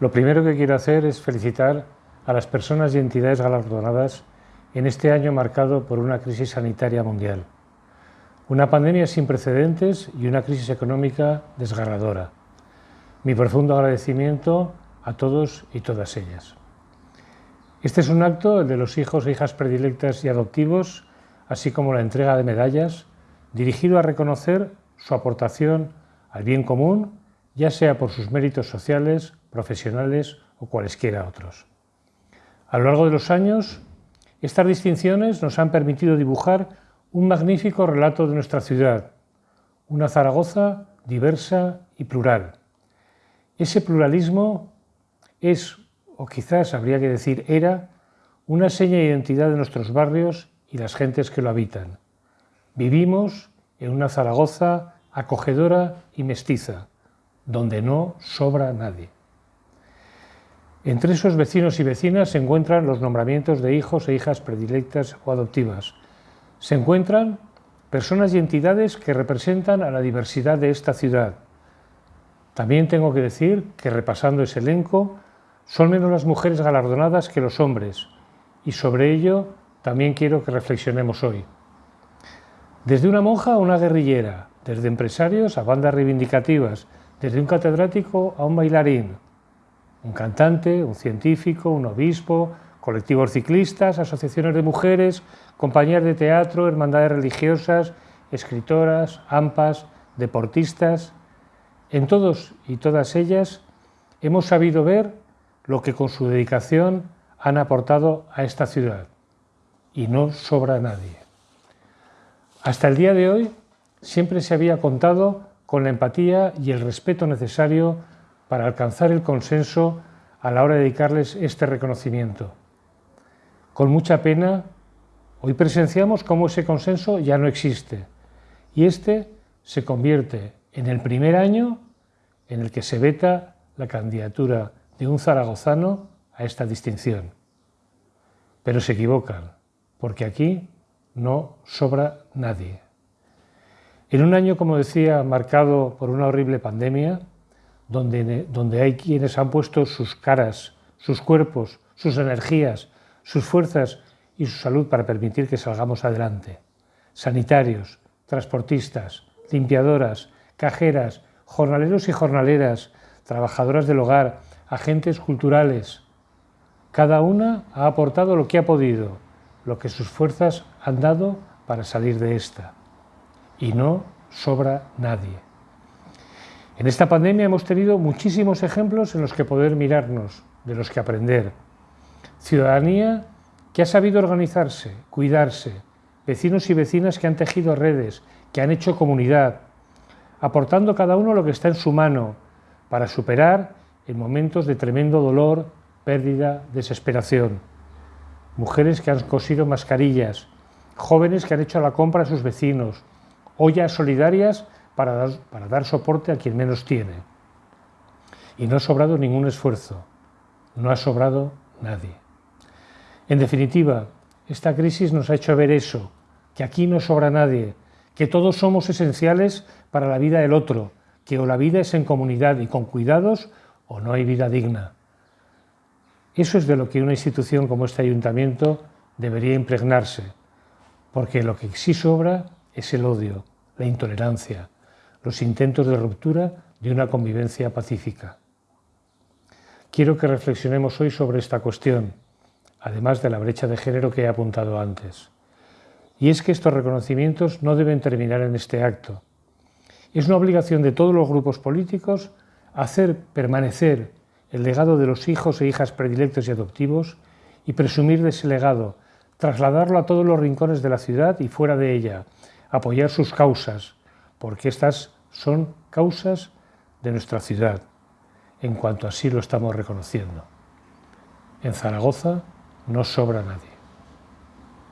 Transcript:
Lo primero que quiero hacer es felicitar a las personas y entidades galardonadas en este año marcado por una crisis sanitaria mundial, una pandemia sin precedentes y una crisis económica desgarradora. Mi profundo agradecimiento a todos y todas ellas. Este es un acto, el de los hijos e hijas predilectas y adoptivos, así como la entrega de medallas, dirigido a reconocer su aportación al bien común, ya sea por sus méritos sociales, profesionales o cualesquiera otros. A lo largo de los años, estas distinciones nos han permitido dibujar un magnífico relato de nuestra ciudad, una Zaragoza diversa y plural. Ese pluralismo es, o quizás habría que decir era, una seña de identidad de nuestros barrios y las gentes que lo habitan. Vivimos en una Zaragoza acogedora y mestiza, donde no sobra nadie. Entre esos vecinos y vecinas se encuentran los nombramientos de hijos e hijas predilectas o adoptivas. Se encuentran personas y entidades que representan a la diversidad de esta ciudad. También tengo que decir que repasando ese elenco, son menos las mujeres galardonadas que los hombres, y sobre ello también quiero que reflexionemos hoy. Desde una monja a una guerrillera, desde empresarios a bandas reivindicativas, desde un catedrático a un bailarín, un cantante, un científico, un obispo, colectivos ciclistas, asociaciones de mujeres, compañías de teatro, hermandades religiosas, escritoras, AMPAs, deportistas. En todos y todas ellas hemos sabido ver lo que con su dedicación han aportado a esta ciudad. Y no sobra nadie. Hasta el día de hoy siempre se había contado con la empatía y el respeto necesario para alcanzar el consenso a la hora de dedicarles este reconocimiento. Con mucha pena, hoy presenciamos cómo ese consenso ya no existe y este se convierte en el primer año en el que se veta la candidatura de un zaragozano a esta distinción. Pero se equivocan, porque aquí no sobra nadie. En un año, como decía, marcado por una horrible pandemia, donde, hay quienes han puesto sus caras, sus cuerpos, sus energías, sus fuerzas y su salud para permitir que salgamos adelante. Sanitarios, transportistas, limpiadoras, cajeras, jornaleros y jornaleras, trabajadoras del hogar, agentes culturales. Cada una ha aportado lo que ha podido, lo que sus fuerzas han dado para salir de esta. Y no sobra nadie. En esta pandemia hemos tenido muchísimos ejemplos en los que poder mirarnos, de los que aprender. Ciudadanía que ha sabido organizarse, cuidarse, vecinos y vecinas que han tejido redes, que han hecho comunidad, aportando cada uno lo que está en su mano para superar en momentos de tremendo dolor, pérdida, desesperación. Mujeres que han cosido mascarillas, jóvenes que han hecho la compra a sus vecinos, ollas solidarias para dar, soporte a quien menos tiene. Y no ha sobrado ningún esfuerzo, no ha sobrado nadie. En definitiva, esta crisis nos ha hecho ver eso, que aquí no sobra nadie, que todos somos esenciales para la vida del otro, que o la vida es en comunidad y con cuidados o no hay vida digna. Eso es de lo que una institución como este ayuntamiento debería impregnarse, porque lo que sí sobra es el odio, la intolerancia, los intentos de ruptura de una convivencia pacífica. Quiero que reflexionemos hoy sobre esta cuestión, además de la brecha de género que he apuntado antes. Y es que estos reconocimientos no deben terminar en este acto. Es una obligación de todos los grupos políticos hacer permanecer el legado de los hijos e hijas predilectos y adoptivos y presumir de ese legado, trasladarlo a todos los rincones de la ciudad y fuera de ella, apoyar sus causas, porque estas son causas de nuestra ciudad, en cuanto así lo estamos reconociendo. En Zaragoza no sobra nadie.